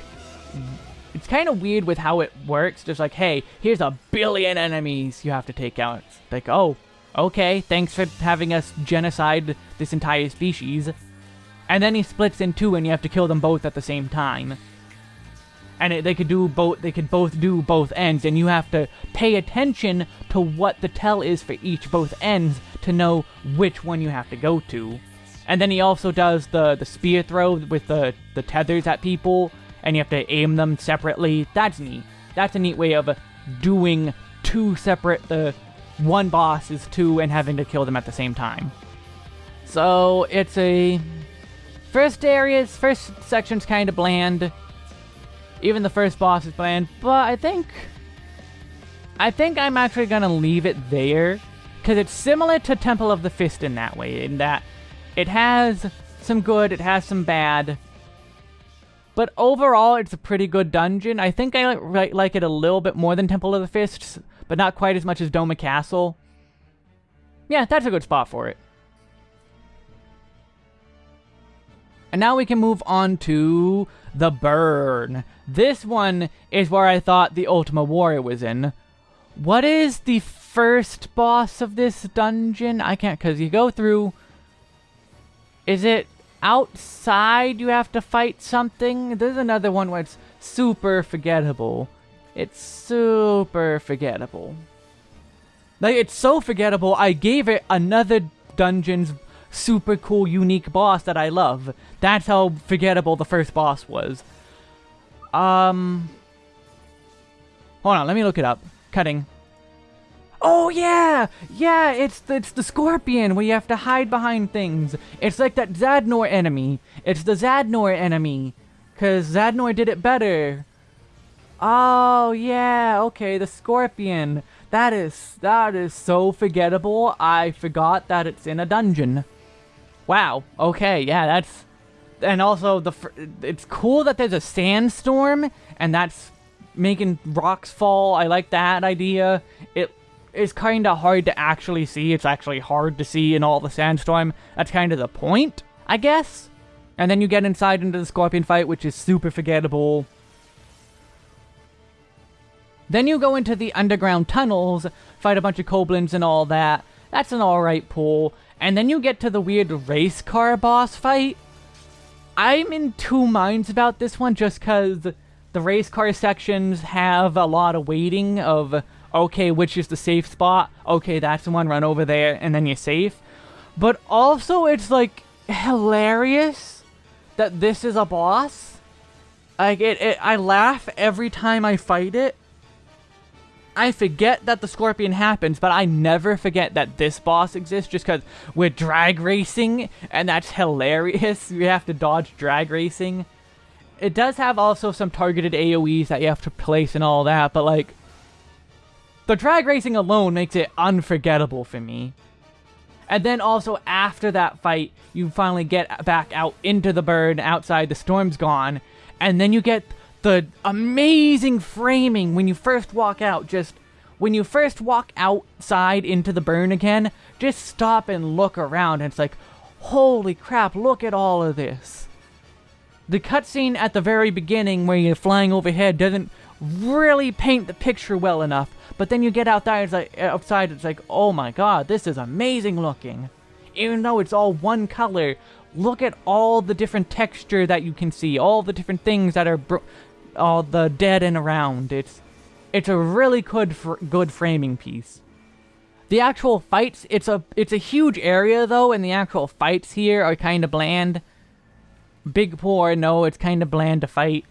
It's kind of weird with how it works. Just like, hey, here's a billion enemies you have to take out. It's like, oh, okay, thanks for having us genocide this entire species. And then he splits in two and you have to kill them both at the same time. And it, they could do both they could both do both ends and you have to pay attention to what the tell is for each both ends to know which one you have to go to. And then he also does the the spear throw with the the tethers at people and you have to aim them separately. That's neat. That's a neat way of uh, doing two separate the one boss is two and having to kill them at the same time. So it's a First areas, first section's kind of bland. Even the first boss is bland, but I think... I think I'm actually gonna leave it there. Because it's similar to Temple of the Fist in that way, in that it has some good, it has some bad. But overall, it's a pretty good dungeon. I think I like, like it a little bit more than Temple of the Fists, but not quite as much as Doma Castle. Yeah, that's a good spot for it. And now we can move on to the Burn. This one is where I thought the Ultima Warrior was in. What is the first boss of this dungeon? I can't, because you go through... Is it outside you have to fight something? There's another one where it's super forgettable. It's super forgettable. Like, it's so forgettable, I gave it another dungeon's super cool, unique boss that I love. That's how forgettable the first boss was. Um... Hold on, let me look it up. Cutting. Oh yeah! Yeah, it's the, it's the scorpion where you have to hide behind things. It's like that Zadnor enemy. It's the Zadnor enemy. Cause Zadnor did it better. Oh yeah, okay, the scorpion. That is that is so forgettable. I forgot that it's in a dungeon. Wow. Okay, yeah, that's and also the it's cool that there's a sandstorm and that's making rocks fall. I like that idea. It is kind of hard to actually see. It's actually hard to see in all the sandstorm. That's kind of the point, I guess. And then you get inside into the scorpion fight, which is super forgettable. Then you go into the underground tunnels, fight a bunch of kobolins and all that. That's an alright pull. And then you get to the weird race car boss fight. I'm in two minds about this one just because the race car sections have a lot of waiting of, okay, which is the safe spot? Okay, that's the one, run over there, and then you're safe. But also, it's like hilarious that this is a boss. Like, it, it I laugh every time I fight it I forget that the Scorpion happens, but I never forget that this boss exists just because we're drag racing, and that's hilarious. You have to dodge drag racing. It does have also some targeted AoEs that you have to place and all that, but like, the drag racing alone makes it unforgettable for me. And then also after that fight, you finally get back out into the bird outside, the storm's gone, and then you get the amazing framing when you first walk out, just when you first walk outside into the burn again, just stop and look around and it's like, holy crap, look at all of this. The cutscene at the very beginning where you're flying overhead doesn't really paint the picture well enough, but then you get out there, it's like, outside, it's like, oh my god, this is amazing looking. Even though it's all one color, look at all the different texture that you can see, all the different things that are all the dead and around. It's it's a really good fr good framing piece. The actual fights, it's a it's a huge area though, and the actual fights here are kind of bland. Big poor, no, it's kind of bland to fight.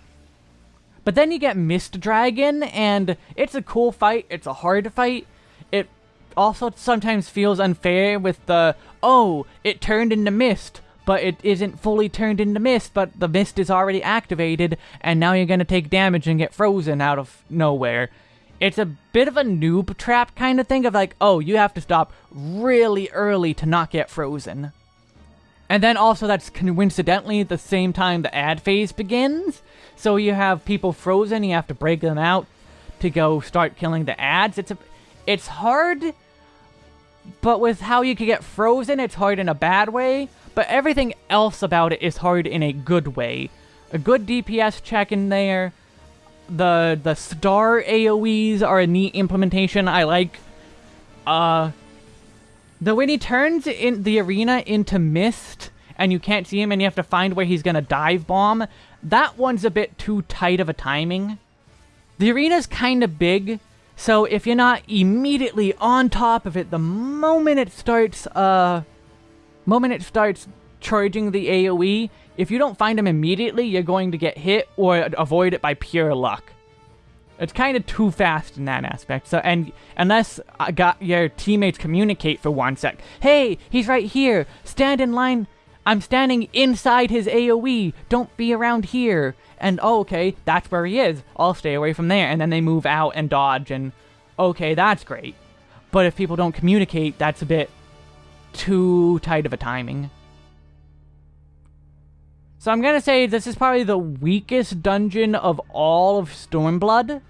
But then you get Mist Dragon, and it's a cool fight. It's a hard fight. It also sometimes feels unfair with the, oh, it turned into mist but it isn't fully turned into mist, but the mist is already activated, and now you're gonna take damage and get frozen out of nowhere. It's a bit of a noob trap kind of thing of like, oh, you have to stop really early to not get frozen. And then also that's coincidentally the same time the ad phase begins, so you have people frozen, you have to break them out to go start killing the ads. It's a, it's hard, but with how you can get frozen, it's hard in a bad way but everything else about it is hard in a good way. A good DPS check in there. The the star AoEs are a neat implementation. I like. Uh, the when he turns in the arena into mist and you can't see him and you have to find where he's gonna dive bomb, that one's a bit too tight of a timing. The arena's kind of big, so if you're not immediately on top of it the moment it starts, uh, moment it starts charging the AoE, if you don't find him immediately, you're going to get hit or avoid it by pure luck. It's kind of too fast in that aspect. So, and unless I uh, got your teammates communicate for one sec, hey, he's right here. Stand in line. I'm standing inside his AoE. Don't be around here. And oh, okay, that's where he is. I'll stay away from there. And then they move out and dodge and okay, that's great. But if people don't communicate, that's a bit too tight of a timing. So I'm gonna say this is probably the weakest dungeon of all of Stormblood.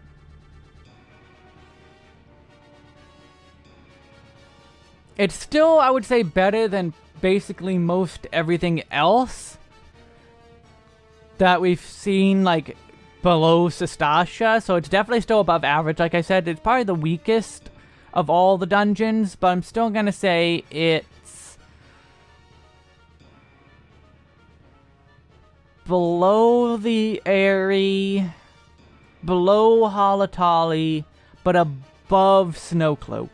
It's still, I would say, better than basically most everything else that we've seen, like, below Sastasha, so it's definitely still above average. Like I said, it's probably the weakest of all the dungeons, but I'm still gonna say it's below the Aery, below Halatali, but above Snowcloak.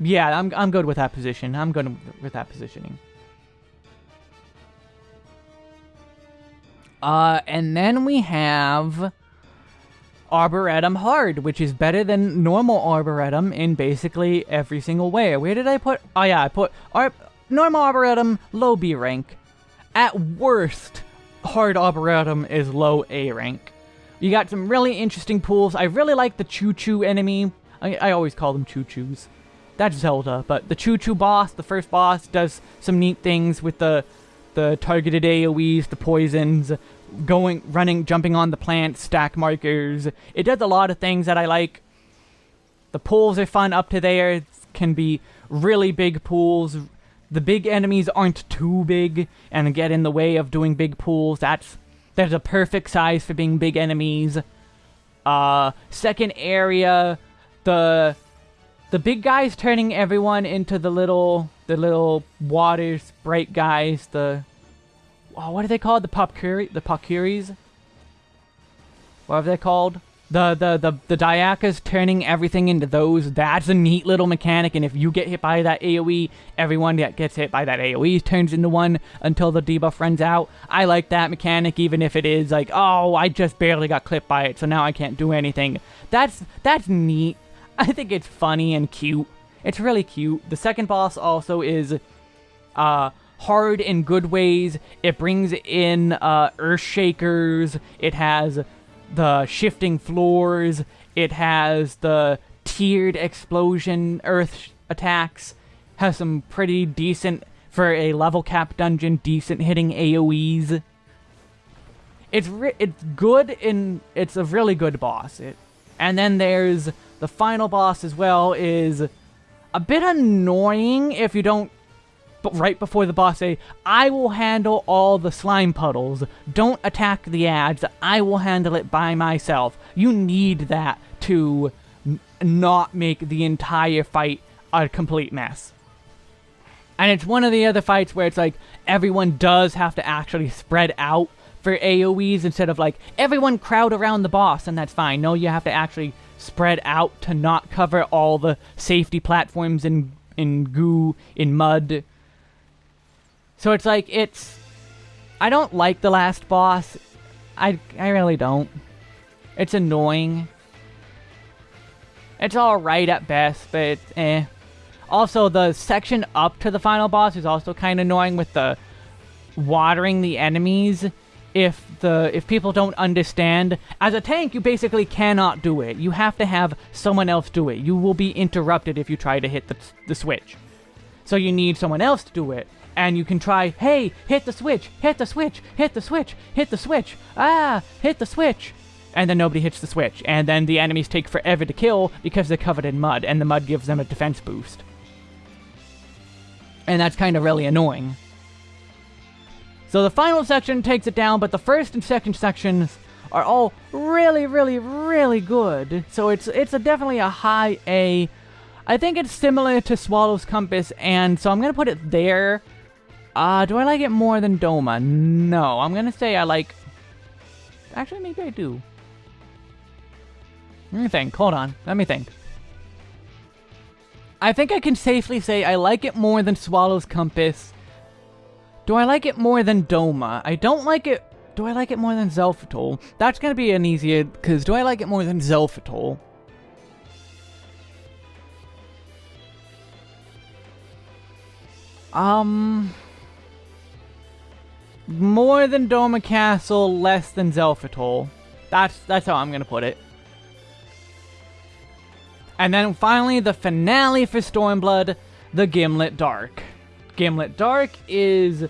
Yeah, I'm, I'm good with that position. I'm good with that positioning. Uh, and then we have Arboretum Hard, which is better than normal Arboretum in basically every single way. Where did I put? Oh yeah, I put Ar normal Arboretum, low B rank. At worst, Hard Arboretum is low A rank. You got some really interesting pools. I really like the Choo Choo enemy. I, I always call them Choo Choos. That's Zelda, but the Choo Choo boss, the first boss, does some neat things with the the targeted AoEs, the poisons, going, running, jumping on the plant, stack markers. It does a lot of things that I like. The pools are fun up to there. Can be really big pools. The big enemies aren't too big and get in the way of doing big pools. That's that's a perfect size for being big enemies. Uh, second area, the the big guys turning everyone into the little the little water sprite guys, the oh, what are they called? The Popcuri the Popcuries? What are they called? The the the the Diakas turning everything into those. That's a neat little mechanic, and if you get hit by that AoE, everyone that gets hit by that AoE turns into one until the debuff runs out. I like that mechanic, even if it is like, oh, I just barely got clipped by it, so now I can't do anything. That's that's neat. I think it's funny and cute. It's really cute. The second boss also is uh, hard in good ways. It brings in uh, earth shakers. It has the shifting floors. It has the tiered explosion earth attacks. Has some pretty decent, for a level cap dungeon, decent hitting AoEs. It's it's good in it's a really good boss. It, and then there's the final boss as well is a bit annoying if you don't right before the boss say, I will handle all the slime puddles. Don't attack the ads. I will handle it by myself. You need that to not make the entire fight a complete mess. And it's one of the other fights where it's like everyone does have to actually spread out for AoEs instead of like everyone crowd around the boss and that's fine. No, you have to actually spread out to not cover all the safety platforms in in goo, in mud. So it's like it's I don't like the last boss. I I really don't. It's annoying. It's alright at best, but it's eh. Also, the section up to the final boss is also kind of annoying with the watering the enemies if the if people don't understand as a tank you basically cannot do it you have to have someone else do it you will be interrupted if you try to hit the, the switch so you need someone else to do it and you can try hey hit the switch hit the switch hit the switch hit the switch ah hit the switch and then nobody hits the switch and then the enemies take forever to kill because they're covered in mud and the mud gives them a defense boost and that's kind of really annoying so the final section takes it down, but the first and second sections are all really, really, really good. So it's it's a definitely a high A. I think it's similar to Swallow's Compass, and so I'm going to put it there. Uh, do I like it more than Doma? No, I'm to say I like... Actually, maybe I do. Let me think. Hold on. Let me think. I think I can safely say I like it more than Swallow's Compass, do I like it more than Doma? I don't like it... Do I like it more than Xelphatol? That's gonna be an easier... Because do I like it more than Xelphatol? Um... More than Doma Castle, less than Xelphatol. That's, that's how I'm gonna put it. And then finally, the finale for Stormblood, the Ghimlyt Dark. Ghimlyt Dark is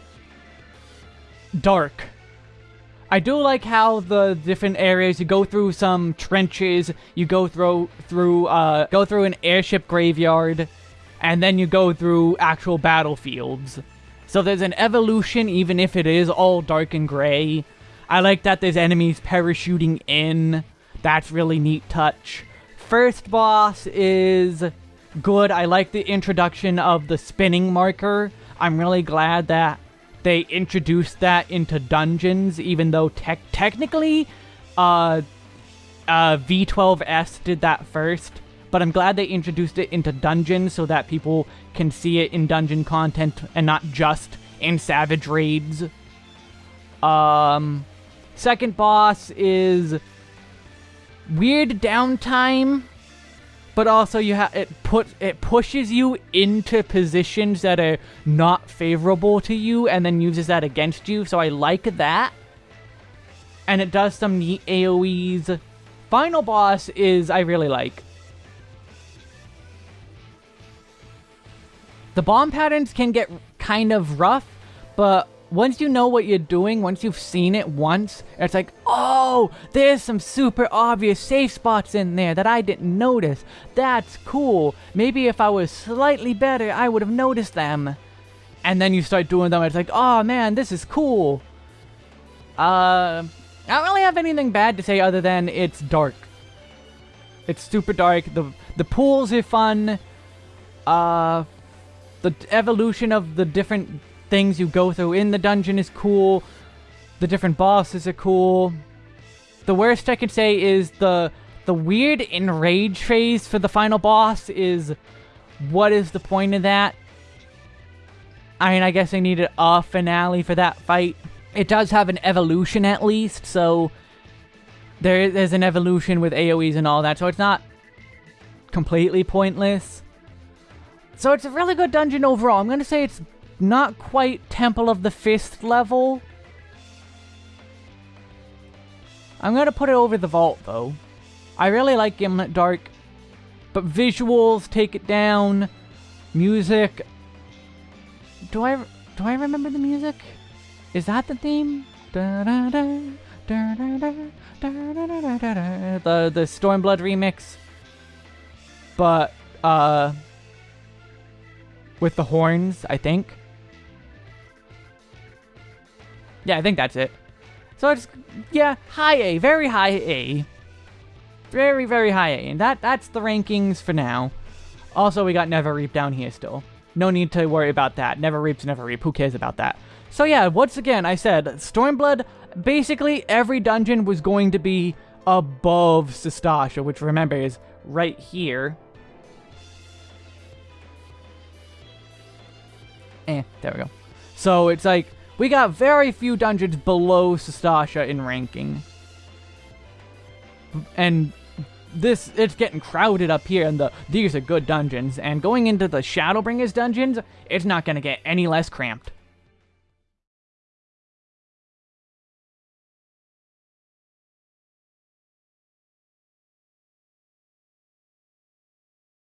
dark. I do like how the different areas you go through some trenches, you go through through uh go through an airship graveyard, and then you go through actual battlefields. So there's an evolution even if it is all dark and gray. I like that there's enemies parachuting in. That's really neat touch. First boss is good. I like the introduction of the spinning marker. I'm really glad that they introduced that into dungeons, even though te technically uh, uh, V12S did that first. But I'm glad they introduced it into dungeons so that people can see it in dungeon content and not just in Savage Raids. Um, second boss is weird downtime but also you have it put it pushes you into positions that are not favorable to you and then uses that against you. So I like that. And it does some neat AoEs. Final boss is I really like. The bomb patterns can get kind of rough, but once you know what you're doing, once you've seen it once, it's like, oh, there's some super obvious safe spots in there that I didn't notice. That's cool. Maybe if I was slightly better, I would have noticed them. And then you start doing them, it's like, oh man, this is cool. Uh, I don't really have anything bad to say other than it's dark. It's super dark. The the pools are fun. Uh, the evolution of the different things you go through in the dungeon is cool. The different bosses are cool. The worst I could say is the the weird enrage phase for the final boss is what is the point of that? I mean, I guess I needed a finale for that fight. It does have an evolution at least, so there is an evolution with AoEs and all that, so it's not completely pointless. So it's a really good dungeon overall. I'm going to say it's not quite Temple of the Fist level. I'm going to put it over the vault, though. I really like Ghimlyt Dark, but visuals take it down. Music. Do I do I remember the music? Is that the theme? Da, da, da, the the Stormblood remix. But uh with the horns, I think. Yeah, I think that's it. So it's, yeah, high A, very high A. Very, very high A. And that that's the rankings for now. Also, we got Neverreap down here still. No need to worry about that. Neverreap's Never Reap. Who cares about that? So yeah, once again, I said, Stormblood, basically every dungeon was going to be above Sastasha, which remember is right here. Eh, there we go. So it's like, we got very few dungeons below Sastasha in ranking. And this, it's getting crowded up here, and the these are good dungeons. And going into the Shadowbringers dungeons, it's not going to get any less cramped.